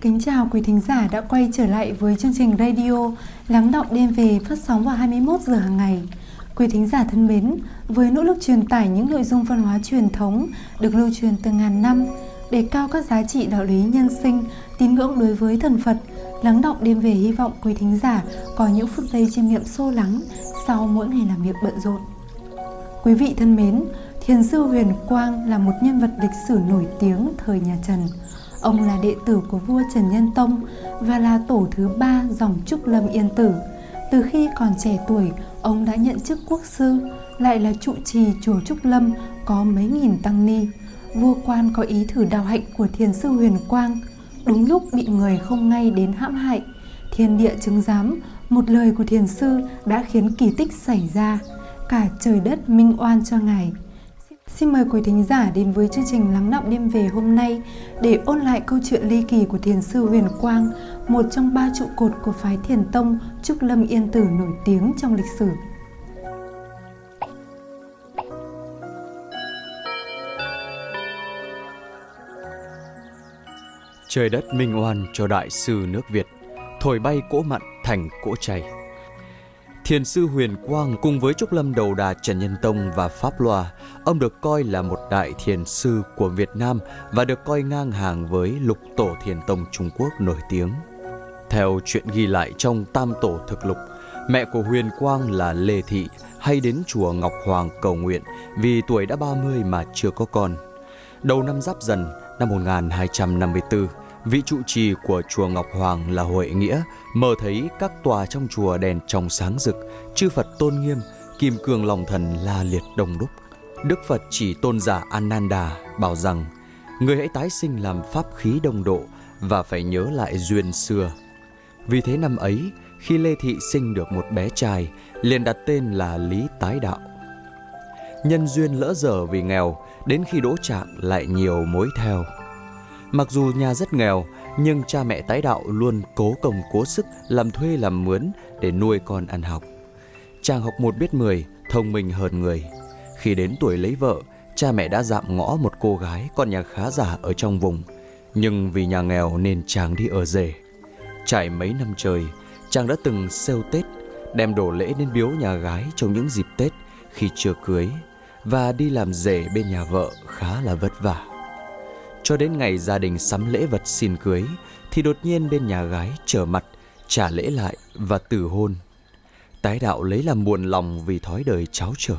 Kính chào quý thính giả đã quay trở lại với chương trình radio Lắng động đêm về phát sóng vào 21 giờ hàng ngày. Quý thính giả thân mến, với nỗ lực truyền tải những nội dung văn hóa truyền thống được lưu truyền từ ngàn năm, đề cao các giá trị đạo lý nhân sinh, tín ngưỡng đối với thần Phật, lắng động đêm về hy vọng quý thính giả có những phút giây chiêm nghiệm sâu lắng sau mỗi ngày làm việc bận rộn. Quý vị thân mến, Thiền sư Huyền Quang là một nhân vật lịch sử nổi tiếng thời nhà Trần. Ông là đệ tử của vua Trần Nhân Tông và là tổ thứ ba dòng Trúc Lâm Yên Tử. Từ khi còn trẻ tuổi, ông đã nhận chức quốc sư, lại là trụ trì chùa Trúc Lâm có mấy nghìn tăng ni. Vua quan có ý thử đào hạnh của thiền sư Huyền Quang, đúng lúc bị người không ngay đến hãm hại. Thiên địa chứng giám, một lời của thiền sư đã khiến kỳ tích xảy ra, cả trời đất minh oan cho ngài. Xin mời quý thính giả đến với chương trình Lắng động đêm về hôm nay để ôn lại câu chuyện ly kỳ của thiền sư Huyền Quang, một trong ba trụ cột của phái thiền tông Trúc Lâm Yên Tử nổi tiếng trong lịch sử. Trời đất minh oan cho đại sư nước Việt, thổi bay cỗ mặn thành cỗ chay. Thiền sư Huyền Quang cùng với Trúc Lâm Đầu Đà Trần Nhân Tông và Pháp Loa, ông được coi là một đại thiền sư của Việt Nam và được coi ngang hàng với lục tổ thiền tông Trung Quốc nổi tiếng. Theo chuyện ghi lại trong Tam Tổ Thực Lục, mẹ của Huyền Quang là Lê Thị hay đến chùa Ngọc Hoàng cầu nguyện vì tuổi đã 30 mà chưa có con. Đầu năm Giáp Dần năm 1254, vị trụ trì của chùa Ngọc Hoàng là Huệ Nghĩa mơ thấy các tòa trong chùa đèn trong sáng rực, chư Phật tôn nghiêm, kim cương lòng thần la liệt đông đúc. Đức Phật chỉ tôn giả Ananda bảo rằng người hãy tái sinh làm pháp khí đông độ và phải nhớ lại duyên xưa. Vì thế năm ấy, khi Lê Thị sinh được một bé trai, liền đặt tên là Lý Tái Đạo. Nhân duyên lỡ dở vì nghèo, đến khi đỗ trạng lại nhiều mối theo. Mặc dù nhà rất nghèo, nhưng cha mẹ tái đạo luôn cố công cố sức làm thuê làm mướn để nuôi con ăn học. Chàng học một biết mười, thông minh hơn người. Khi đến tuổi lấy vợ, cha mẹ đã dạm ngõ một cô gái con nhà khá giả ở trong vùng. Nhưng vì nhà nghèo nên chàng đi ở rể. Trải mấy năm trời, chàng đã từng sêu Tết, đem đồ lễ đến biếu nhà gái trong những dịp Tết khi chưa cưới và đi làm rể bên nhà vợ khá là vất vả. Cho đến ngày gia đình sắm lễ vật xin cưới thì đột nhiên bên nhà gái trở mặt, trả lễ lại và từ hôn. Tái đạo lấy làm buồn lòng vì thói đời cháu trở.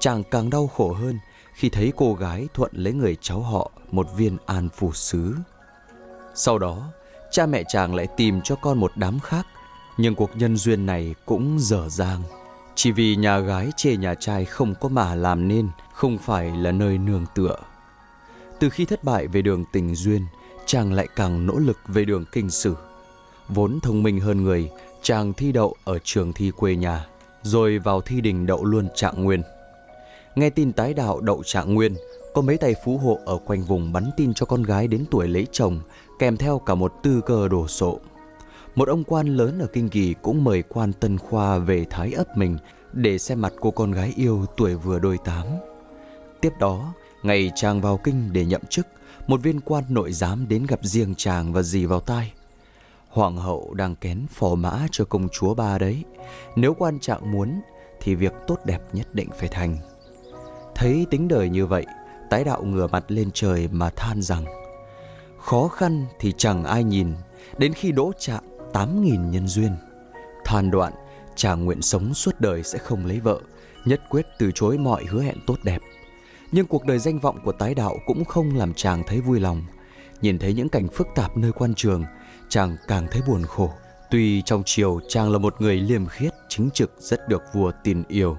Chàng càng đau khổ hơn khi thấy cô gái thuận lấy người cháu họ một viên an phù sứ. Sau đó, cha mẹ chàng lại tìm cho con một đám khác, nhưng cuộc nhân duyên này cũng dở dang. Chỉ vì nhà gái chê nhà trai không có mà làm nên, không phải là nơi nương tựa. Từ khi thất bại về đường tình duyên, chàng lại càng nỗ lực về đường kinh sử. Vốn thông minh hơn người, chàng thi đậu ở trường thi quê nhà, rồi vào thi đình đậu luôn trạng nguyên. Nghe tin tái đạo đậu trạng nguyên, có mấy tay phú hộ ở quanh vùng bắn tin cho con gái đến tuổi lấy chồng, kèm theo cả một tư cơ đồ sộ. Một ông quan lớn ở Kinh Kỳ cũng mời quan Tân Khoa về thái ấp mình để xem mặt cô con gái yêu tuổi vừa đôi tám. Tiếp đó, ngày chàng vào kinh để nhậm chức, một viên quan nội giám đến gặp riêng chàng và dì vào tai. Hoàng hậu đang kén phò mã cho công chúa ba đấy. Nếu quan trạng muốn thì việc tốt đẹp nhất định phải thành. Thấy tính đời như vậy, tái đạo ngửa mặt lên trời mà than rằng Khó khăn thì chẳng ai nhìn, đến khi đỗ trạng tám nghìn nhân duyên. Than đoạn, chàng nguyện sống suốt đời sẽ không lấy vợ, nhất quyết từ chối mọi hứa hẹn tốt đẹp. Nhưng cuộc đời danh vọng của tái đạo cũng không làm chàng thấy vui lòng. Nhìn thấy những cảnh phức tạp nơi quan trường, chàng càng thấy buồn khổ. Tuy trong chiều chàng là một người liêm khiết, chính trực rất được vua tin yêu.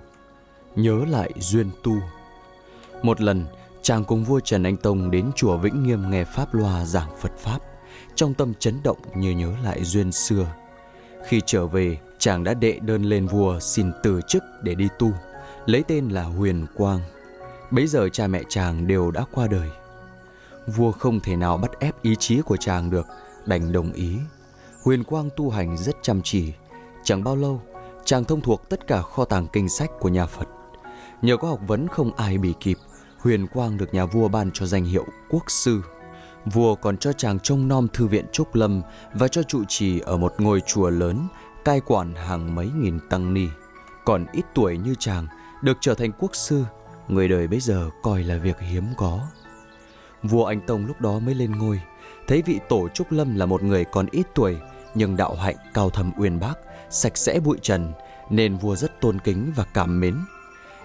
Nhớ lại duyên tu. Một lần, chàng cùng vua Trần Anh Tông đến chùa Vĩnh Nghiêm nghe Pháp Loa giảng Phật Pháp. Trong tâm chấn động như nhớ lại duyên xưa. Khi trở về, chàng đã đệ đơn lên vua xin từ chức để đi tu, lấy tên là Huyền Quang. Bấy giờ cha mẹ chàng đều đã qua đời. Vua không thể nào bắt ép ý chí của chàng được, đành đồng ý. Huyền Quang tu hành rất chăm chỉ. Chẳng bao lâu, chàng thông thuộc tất cả kho tàng kinh sách của nhà Phật. Nhờ có học vấn không ai bị kịp, Huyền Quang được nhà vua ban cho danh hiệu quốc sư. Vua còn cho chàng trông nom thư viện Trúc Lâm và cho trụ trì ở một ngôi chùa lớn, cai quản hàng mấy nghìn tăng ni. Còn ít tuổi như chàng, được trở thành quốc sư, người đời bây giờ coi là việc hiếm có. Vua Anh Tông lúc đó mới lên ngôi, thấy vị tổ Trúc Lâm là một người còn ít tuổi, nhưng đạo hạnh cao thâm uyên bác, sạch sẽ bụi trần, nên vua rất tôn kính và cảm mến.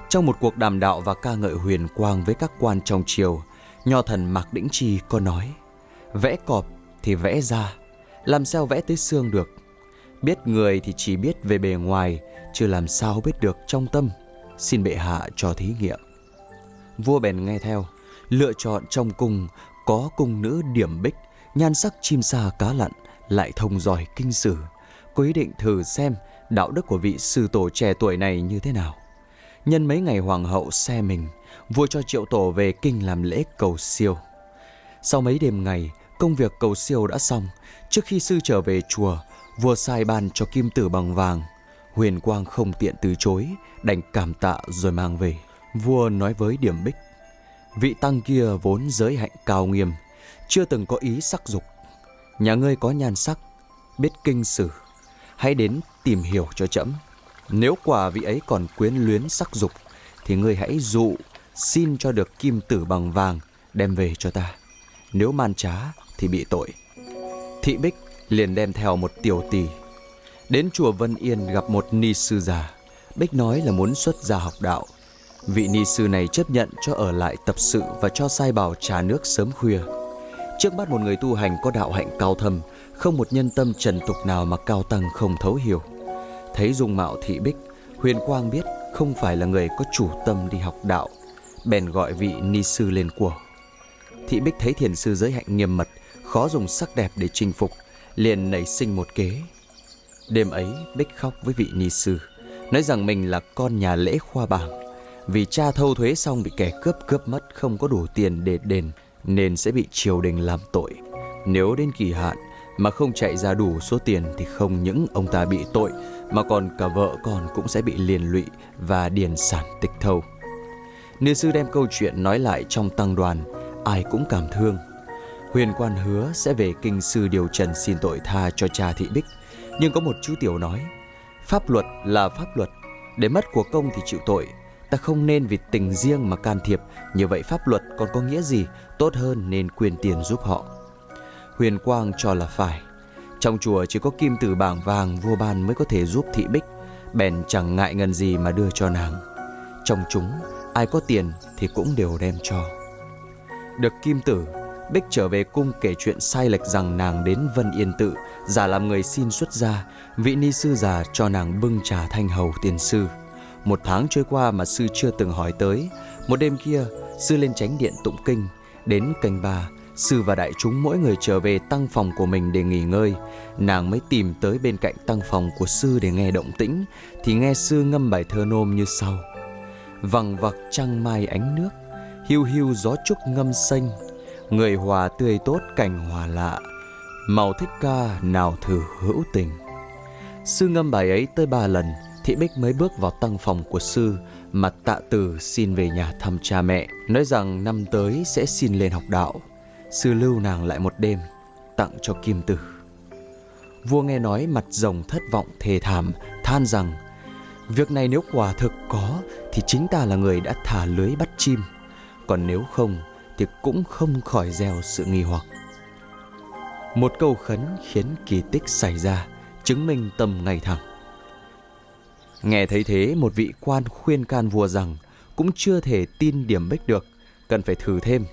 Trong một cuộc đàm đạo và ca ngợi huyền quang với các quan trong triều, nho thần Mạc Đĩnh Chi có nói, vẽ cọp thì vẽ ra, làm sao vẽ tới xương được. Biết người thì chỉ biết về bề ngoài, chưa làm sao biết được trong tâm. Xin bệ hạ cho thí nghiệm. Vua bèn nghe theo, lựa chọn trong cung có cung nữ điểm bích, nhan sắc chim sa cá lặn, lại thông giỏi kinh sử. Có ý định thử xem đạo đức của vị sư tổ trẻ tuổi này như thế nào. Nhân mấy ngày hoàng hậu xe mình, vua cho triệu tổ về kinh làm lễ cầu siêu. Sau mấy đêm ngày, công việc cầu siêu đã xong. Trước khi sư trở về chùa, vua sai ban cho kim tử bằng vàng. Huyền Quang không tiện từ chối, đành cảm tạ rồi mang về. Vua nói với Điểm Bích, vị tăng kia vốn giới hạnh cao nghiêm, chưa từng có ý sắc dục. Nhà ngươi có nhan sắc, biết kinh sử, hãy đến tìm hiểu cho trẫm. Nếu quả vị ấy còn quyến luyến sắc dục, thì ngươi hãy dụ xin cho được kim tử bằng vàng đem về cho ta. Nếu man trá thì bị tội. Thị Bích liền đem theo một tiểu tỷ. Đến chùa Vân Yên gặp một ni sư già. Bích nói là muốn xuất gia học đạo. Vị ni sư này chấp nhận cho ở lại tập sự và cho sai bảo trà nước sớm khuya. Trước mắt một người tu hành có đạo hạnh cao thâm, không một nhân tâm trần tục nào mà cao tăng không thấu hiểu. Thấy dung mạo thị bích, Huyền Quang biết không phải là người có chủ tâm đi học đạo, bèn gọi vị ni sư lên của. Thị bích thấy thiền sư giới hạnh nghiêm mật, khó dùng sắc đẹp để chinh phục, liền nảy sinh một kế. Đêm ấy, Bích khóc với vị ni sư, nói rằng mình là con nhà lễ khoa bảng. Vì cha thâu thuế xong bị kẻ cướp cướp mất không có đủ tiền để đền, nên sẽ bị triều đình làm tội. Nếu đến kỳ hạn mà không chạy ra đủ số tiền thì không những ông ta bị tội mà còn cả vợ con cũng sẽ bị liên lụy và điền sản tịch thâu. Ni sư đem câu chuyện nói lại trong tăng đoàn, ai cũng cảm thương. Huyền quan hứa sẽ về kinh sư điều trần xin tội tha cho cha thị bích, nhưng có một chú tiểu nói, pháp luật là pháp luật, để mất của công thì chịu tội, ta không nên vì tình riêng mà can thiệp, như vậy pháp luật còn có nghĩa gì, tốt hơn nên quyền tiền giúp họ. Huyền Quang cho là phải. Trong chùa chỉ có kim tử bảng vàng vua ban mới có thể giúp thị bích, bèn chẳng ngại ngần gì mà đưa cho nàng. Trong chúng, ai có tiền thì cũng đều đem cho. Được kim tử, Bích trở về cung kể chuyện sai lệch rằng nàng đến Vân Yên Tự, giả làm người xin xuất gia, vị ni sư già cho nàng bưng trà thanh hầu tiền sư. Một tháng trôi qua mà sư chưa từng hỏi tới. Một đêm kia, sư lên tránh điện tụng kinh, đến canh ba, sư và đại chúng mỗi người trở về tăng phòng của mình để nghỉ ngơi. Nàng mới tìm tới bên cạnh tăng phòng của sư để nghe động tĩnh, thì nghe sư ngâm bài thơ nôm như sau. Vằng vặc trăng mai ánh nước, hiu hiu gió trúc ngâm xanh, người hòa tươi tốt cảnh hòa lạ, màu thích ca nào thử hữu tình. Sư ngâm bài ấy tới ba lần, Thị Bích mới bước vào tăng phòng của sư, mà tạ từ xin về nhà thăm cha mẹ, nói rằng năm tới sẽ xin lên học đạo. Sư lưu nàng lại một đêm, tặng cho kim tử. Vua nghe nói mặt rồng thất vọng thề thảm, than rằng Việc này nếu quả thực có thì chính ta là người đã thả lưới bắt chim, còn nếu không thì cũng không khỏi gieo sự nghi hoặc. Một câu khấn khiến kỳ tích xảy ra, chứng minh tâm ngày thẳng. Nghe thấy thế, một vị quan khuyên can vua rằng cũng chưa thể tin điểm bích được, cần phải thử thêm.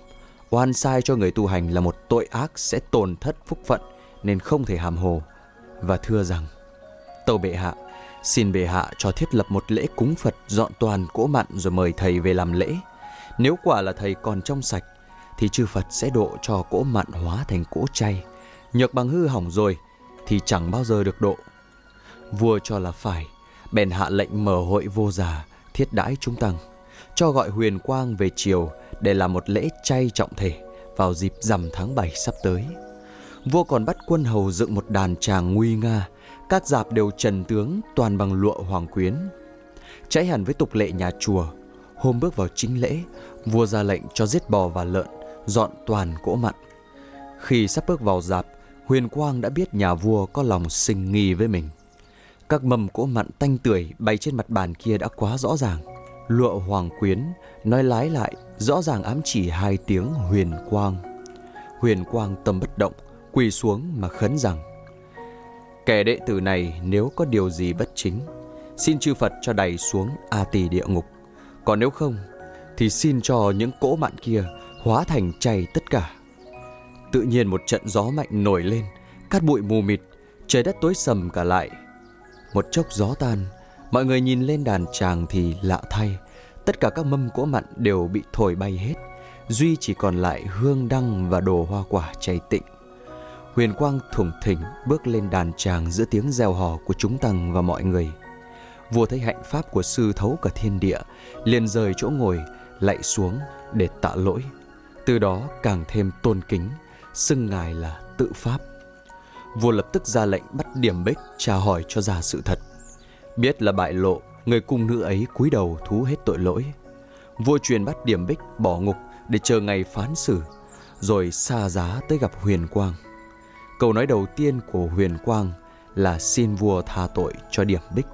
Oan sai cho người tu hành là một tội ác sẽ tổn thất phúc phận nên không thể hàm hồ. Và thưa rằng, tâu bệ hạ, xin bệ hạ cho thiết lập một lễ cúng Phật dọn toàn cỗ mặn rồi mời thầy về làm lễ. Nếu quả là thầy còn trong sạch, thì chư Phật sẽ độ cho cỗ mặn hóa thành cỗ chay. Nhược bằng hư hỏng rồi, thì chẳng bao giờ được độ. Vua cho là phải, bèn hạ lệnh mở hội vô già, thiết đãi chúng tăng, cho gọi huyền quang về chiều để làm một lễ chay trọng thể vào dịp rằm tháng 7 sắp tới. Vua còn bắt quân hầu dựng một đàn tràng nguy nga, các dạp đều trần tướng toàn bằng lụa hoàng quyến. Trái hẳn với tục lệ nhà chùa, hôm bước vào chính lễ, vua ra lệnh cho giết bò và lợn, dọn toàn cỗ mặn. Khi sắp bước vào dạp, Huyền Quang đã biết nhà vua có lòng sinh nghi với mình. Các mầm cỗ mặn tanh tưởi bay trên mặt bàn kia đã quá rõ ràng. Lụa hoàng quyến nói lái lại rõ ràng ám chỉ hai tiếng huyền quang. Huyền quang tâm bất động, quỳ xuống mà khấn rằng Kẻ đệ tử này nếu có điều gì bất chính, xin chư Phật cho đầy xuống A tỳ địa ngục. Còn nếu không, thì xin cho những cỗ mặn kia hóa thành chay tất cả. Tự nhiên một trận gió mạnh nổi lên, cát bụi mù mịt, trời đất tối sầm cả lại. Một chốc gió tan, mọi người nhìn lên đàn tràng thì lạ thay, tất cả các mâm cỗ mặn đều bị thổi bay hết, duy chỉ còn lại hương đăng và đồ hoa quả cháy tịnh. Huyền quang thủng thỉnh bước lên đàn tràng giữa tiếng reo hò của chúng tăng và mọi người. Vua thấy hạnh pháp của sư thấu cả thiên địa, liền rời chỗ ngồi, lạy xuống để tạ lỗi. Từ đó càng thêm tôn kính, xưng ngài là tự pháp. Vua lập tức ra lệnh bắt điểm bích tra hỏi cho ra sự thật. Biết là bại lộ, người cung nữ ấy cúi đầu thú hết tội lỗi. Vua truyền bắt điểm bích bỏ ngục để chờ ngày phán xử, rồi xa giá tới gặp Huyền Quang. Câu nói đầu tiên của Huyền Quang là xin vua tha tội cho điểm bích.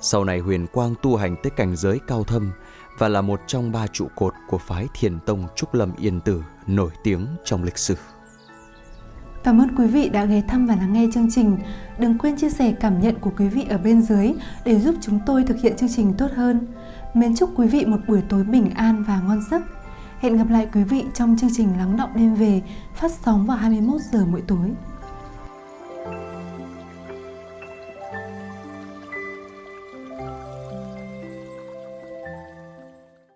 Sau này Huyền Quang tu hành tới cảnh giới cao thâm và là một trong ba trụ cột của phái Thiền Tông Trúc Lâm Yên Tử nổi tiếng trong lịch sử. Cảm ơn quý vị đã ghé thăm và lắng nghe chương trình. Đừng quên chia sẻ cảm nhận của quý vị ở bên dưới để giúp chúng tôi thực hiện chương trình tốt hơn. Mến chúc quý vị một buổi tối bình an và ngon giấc. Hẹn gặp lại quý vị trong chương trình Lắng động đêm về phát sóng vào 21 giờ mỗi tối.